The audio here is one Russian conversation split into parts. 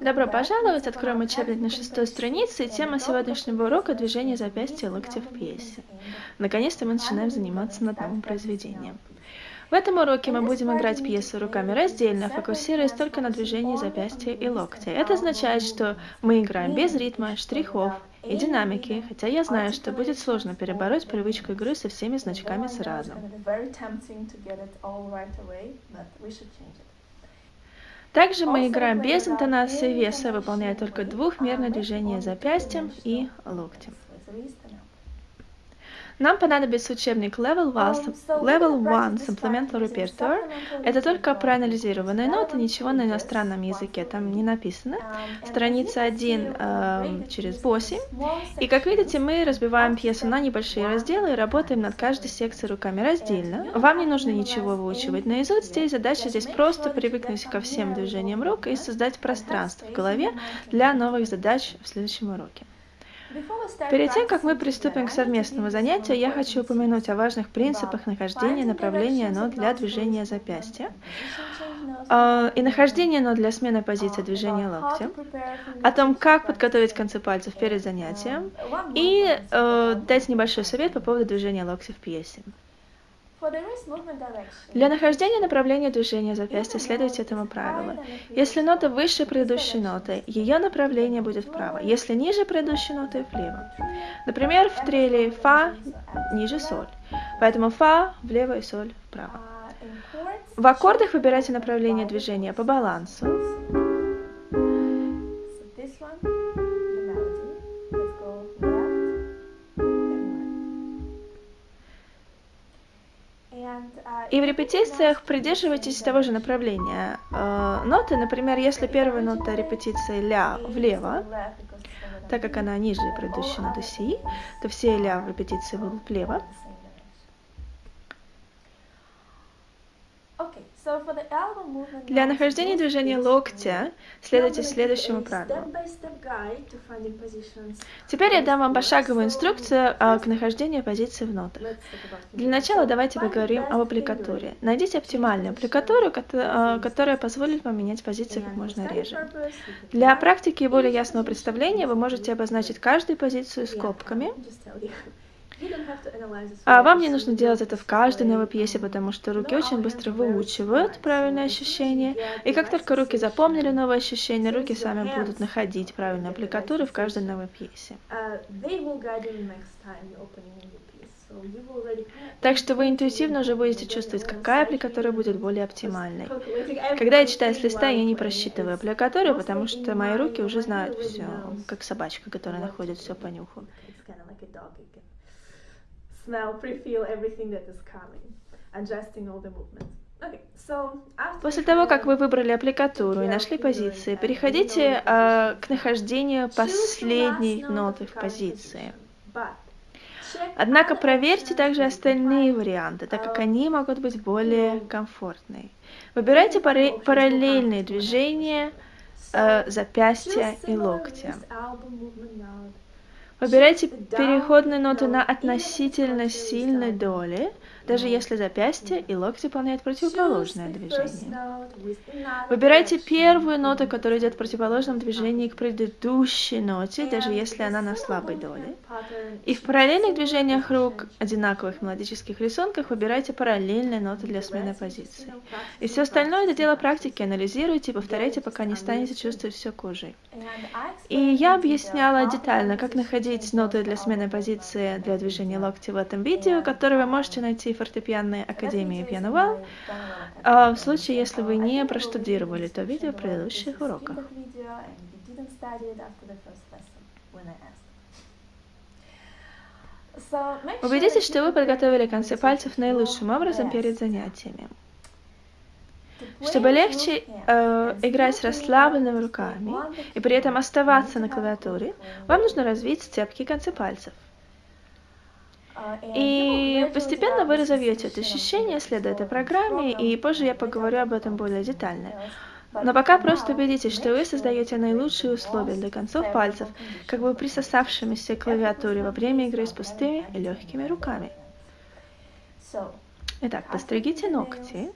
Добро пожаловать! Откроем учебник на шестой странице, и тема сегодняшнего урока – движение запястья и локтя в пьесе. Наконец-то мы начинаем заниматься над новым произведением. В этом уроке мы будем играть пьесу руками раздельно, фокусируясь только на движении запястья и локтя. Это означает, что мы играем без ритма, штрихов и динамики, хотя я знаю, что будет сложно перебороть привычку игры со всеми значками сразу. Также мы играем без интонации веса, выполняя только двухмерное движение запястьем и локтем. Нам понадобится учебник Level 1, Level 1 Supplemental Repertoire. Это только проанализированные ноты, ничего на иностранном языке там не написано. Страница 1 э, через 8. И как видите, мы разбиваем пьесу на небольшие разделы и работаем над каждой секцией руками раздельно. Вам не нужно ничего выучивать наизусть. Здесь задача здесь просто привыкнуть ко всем движениям рук и создать пространство в голове для новых задач в следующем уроке. Перед тем, как мы приступим к совместному занятию, я хочу упомянуть о важных принципах нахождения направления нот для движения запястья. а, и нахождения нот для смены позиции движения локтя, о том, как подготовить концы пальцев перед занятием. и э, дать небольшой совет по поводу движения локтя в пьесе. Для нахождения направления движения запястья следуйте этому правилу. Если нота выше предыдущей ноты, ее направление будет вправо. Если ниже предыдущей ноты, влево. Например, в треле фа ниже соль. Поэтому фа влево и соль вправо. В аккордах выбирайте направление движения по балансу. И в репетициях придерживайтесь того же направления. Э, ноты, например, если первая нота репетиции ля влево, так как она ниже предыдущей ноты си, то все ля в репетиции будут влево. Для нахождения движения локтя следуйте следующему правилу. Теперь я дам вам пошаговую инструкцию а, к нахождению позиции в нотах. Для начала давайте поговорим об аппликатуре. Найдите оптимальную аппликатуру, а, которая позволит вам менять позиции как можно реже. Для практики и более ясного представления вы можете обозначить каждую позицию скобками. А вам не нужно делать это в каждой новой пьесе, потому что руки очень быстро выучивают правильные ощущения. И как только руки запомнили новые ощущения, руки сами будут находить правильные аппликатуры в каждой новой пьесе. Так что вы интуитивно уже будете чувствовать, какая аппликатура будет более оптимальной. Когда я читаю с листа, я не просчитываю аппликатуру, потому что мои руки уже знают все, как собачка, которая находит все по нюху smell, pre-feel everything that is coming, adjusting all the movements. После того, как вы выбрали аппликатуру и нашли позиции, переходите э, к нахождению последней ноты в позиции. Однако проверьте также остальные варианты, так как они могут быть более комфортные. Выбирайте параллельные движения э, запястья и локтя. Выбирайте переходные ноты на относительно сильной доле, даже если запястье и локти выполняют противоположное движение. Выбирайте первую ноту, которая идет в противоположном движении к предыдущей ноте, даже если она на слабой доле. И в параллельных движениях рук, одинаковых мелодических рисунках, выбирайте параллельные ноты для смены позиции. И все остальное это дело практики, анализируйте и повторяйте, пока не станете чувствовать все кожей. И я объясняла детально, как находить ноты для смены позиции для движения локти в этом видео, которое вы можете найти фортепианной академии Piano а в случае, если вы не проштудировали то видео в предыдущих уроках. Убедитесь, что вы подготовили концы пальцев наилучшим образом перед занятиями. Чтобы легче э, играть с расслабленными руками и при этом оставаться на клавиатуре, вам нужно развить цепкие концы пальцев. И постепенно вы разовьете это ощущение, следуя этой программе, и позже я поговорю об этом более детально. Но пока просто убедитесь, что вы создаете наилучшие условия для концов пальцев, как бы присосавшимися к клавиатуре во время игры с пустыми и легкими руками. Итак, постригите ногти.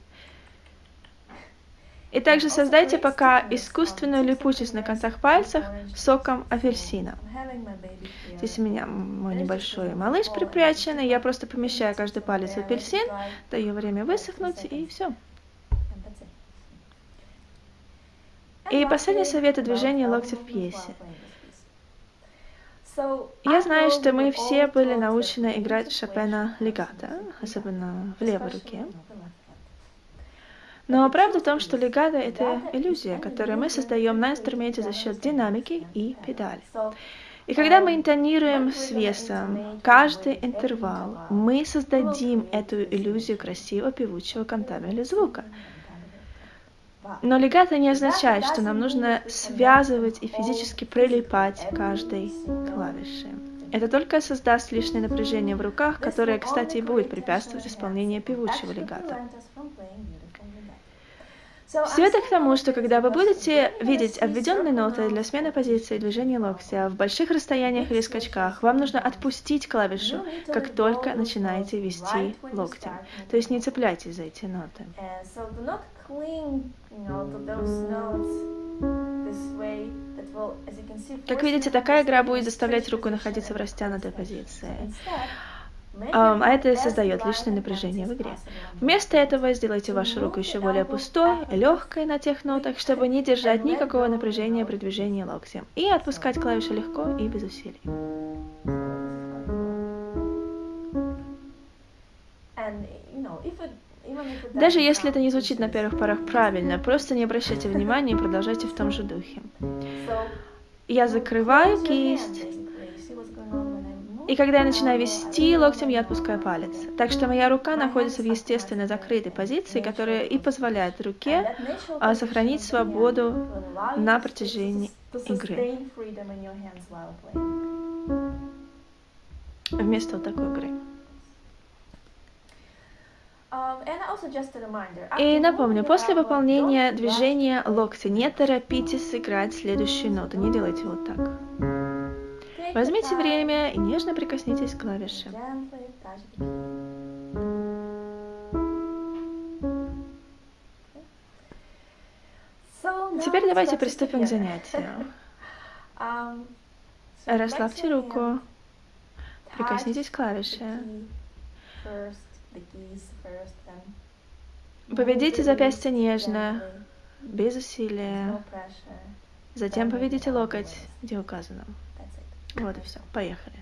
И также создайте пока искусственную липучесть на концах пальцев соком апельсина. Здесь у меня мой небольшой малыш припрячен, и я просто помещаю каждый палец в апельсин, даю время высохнуть, и все. И последний совет о движении локтя в пьесе. Я знаю, что мы все были научены играть Шопена легато, особенно в левой руке. Но правда в том, что легато — это иллюзия, которую мы создаем на инструменте за счет динамики и педали. И когда мы интонируем с весом каждый интервал, мы создадим эту иллюзию красивого певучего кантабеля звука. Но легато не означает, что нам нужно связывать и физически прилипать к каждой клавише. Это только создаст лишнее напряжение в руках, которое, кстати, и будет препятствовать исполнению певучего легата. Все это к тому, что когда вы будете видеть обведенные ноты для смены позиции движения локтя в больших расстояниях или скачках, вам нужно отпустить клавишу, как только начинаете вести локтем. То есть не цепляйтесь за эти ноты. Как видите, такая игра будет заставлять руку находиться в растянутой позиции а это создает лишнее напряжение в игре. Вместо этого сделайте вашу руку еще более пустой, легкой на тех нотах, чтобы не держать никакого напряжения при движении локтем, и отпускать клавиши легко и без усилий. Даже если это не звучит на первых порах правильно, просто не обращайте внимания и продолжайте в том же духе. Я закрываю кисть, и когда я начинаю вести локтем, я отпускаю палец. Так что моя рука находится в естественно закрытой позиции, которая и позволяет руке а, сохранить свободу на протяжении игры. Вместо вот такой игры. И напомню, после выполнения движения локтя не торопитесь сыграть следующую ноту, не делайте вот так. Возьмите время и нежно прикоснитесь к клавише. Теперь давайте приступим к занятию. Расслабьте руку, прикоснитесь к клавише. Поведите запястье нежно, без усилия. Затем поведите локоть, где указано. Вот и все, поехали.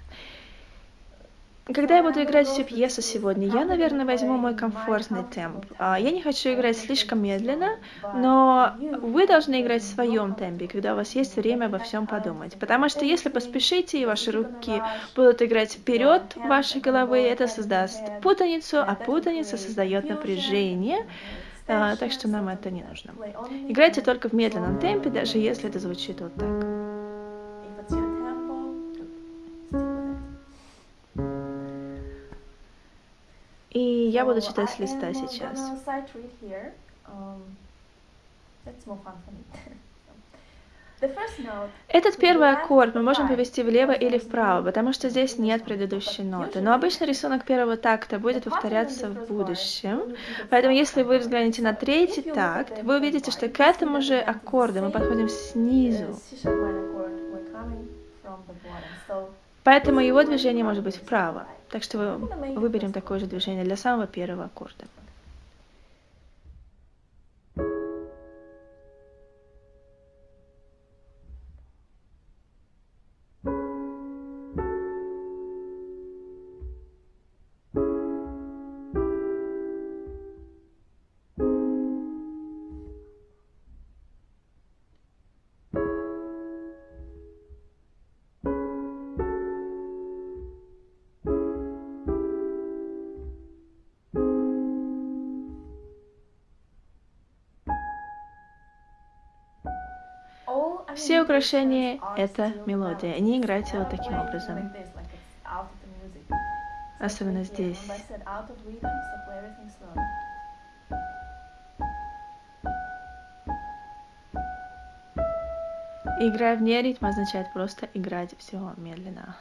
Когда я буду играть всю пьесу сегодня, я, наверное, возьму мой комфортный темп. А, я не хочу играть слишком медленно, но вы должны играть в своем темпе, когда у вас есть время обо всем подумать. Потому что если поспешите, и ваши руки будут играть вперед вашей головы, это создаст путаницу, а путаница создает напряжение, а, так что нам это не нужно. Играйте только в медленном темпе, даже если это звучит вот так. И я буду читать с листа сейчас. Этот первый аккорд мы можем повести влево или вправо, потому что здесь нет предыдущей ноты. Но обычно рисунок первого такта будет повторяться в будущем. Поэтому если вы взглянете на третий такт, вы увидите, что к этому же аккорду мы подходим снизу. Поэтому его движение может быть вправо. Так что выберем такое же движение для самого первого аккорда. Все украшения — это мелодия. Не играйте вот таким образом. Особенно здесь. Играя вне ритма означает просто играть все медленно.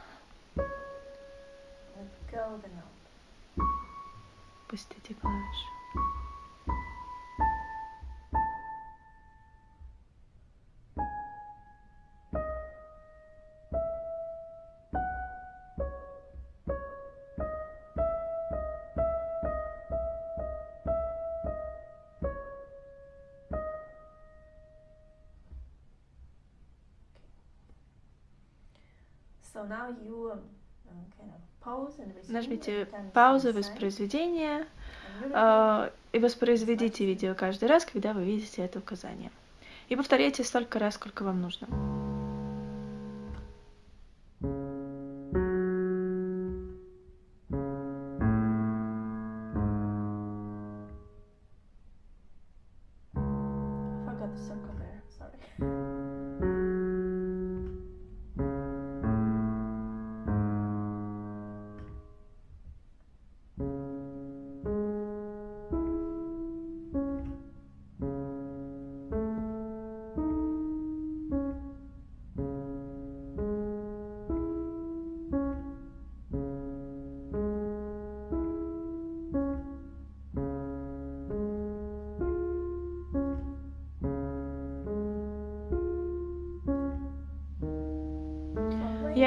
Пустите клавиши. Нажмите паузу воспроизведения э, и воспроизведите видео каждый раз, когда вы видите это указание. И повторяйте столько раз, сколько вам нужно.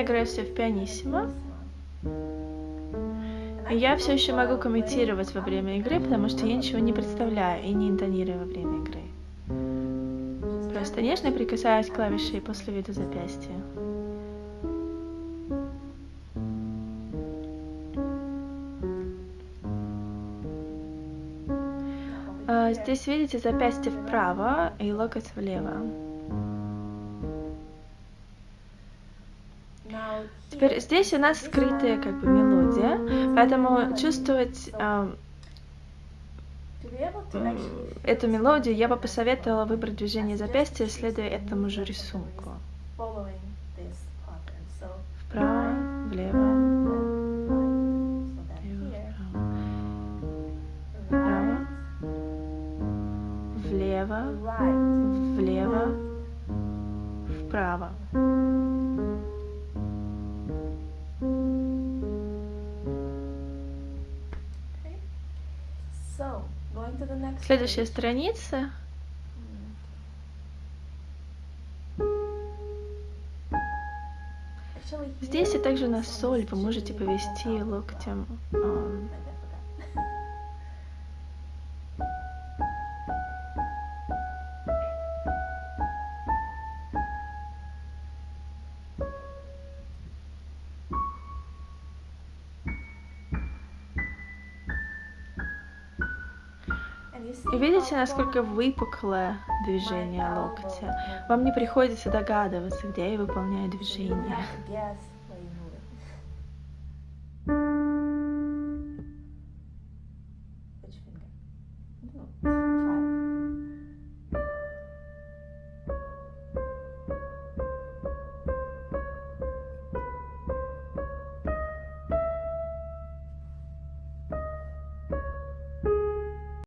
Играю все в пианиссимо. Я все еще могу комментировать во время игры, потому что я ничего не представляю и не интонирую во время игры. Просто нежно прикасаюсь к клавише после вида запястья. А, здесь видите запястье вправо и локоть влево. Теперь здесь у нас скрытая как бы мелодия, поэтому чувствовать э, эту мелодию я бы посоветовала выбрать движение запястья, следуя этому же рисунку. Вправо, влево, влево, влево, вправо. Следующая страница. Здесь и также на соль вы можете повести локтем Видите, насколько выпуклое движение локтя? Вам не приходится догадываться, где я выполняю движение.